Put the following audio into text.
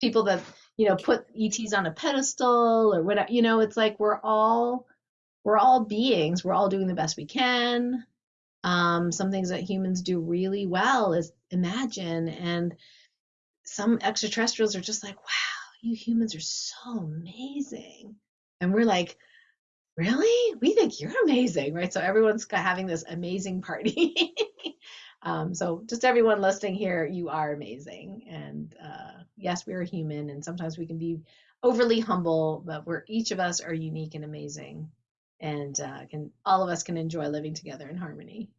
people that you know put ETs on a pedestal or whatever. You know, it's like we're all we're all beings. We're all doing the best we can. Um, some things that humans do really well is imagine, and some extraterrestrials are just like, wow, you humans are so amazing. And we're like, really? We think you're amazing, right? So everyone's having this amazing party. um, so just everyone listening here, you are amazing. And uh, yes, we're human, and sometimes we can be overly humble, but we're each of us are unique and amazing, and uh, can all of us can enjoy living together in harmony.